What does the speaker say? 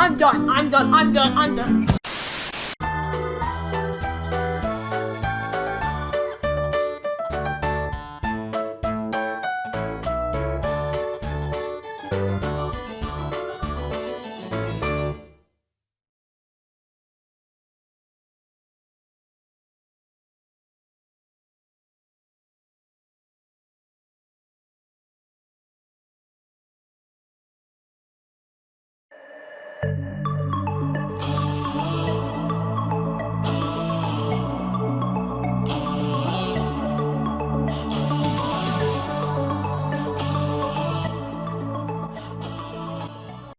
I'm done. I'm done. I'm done. I'm done.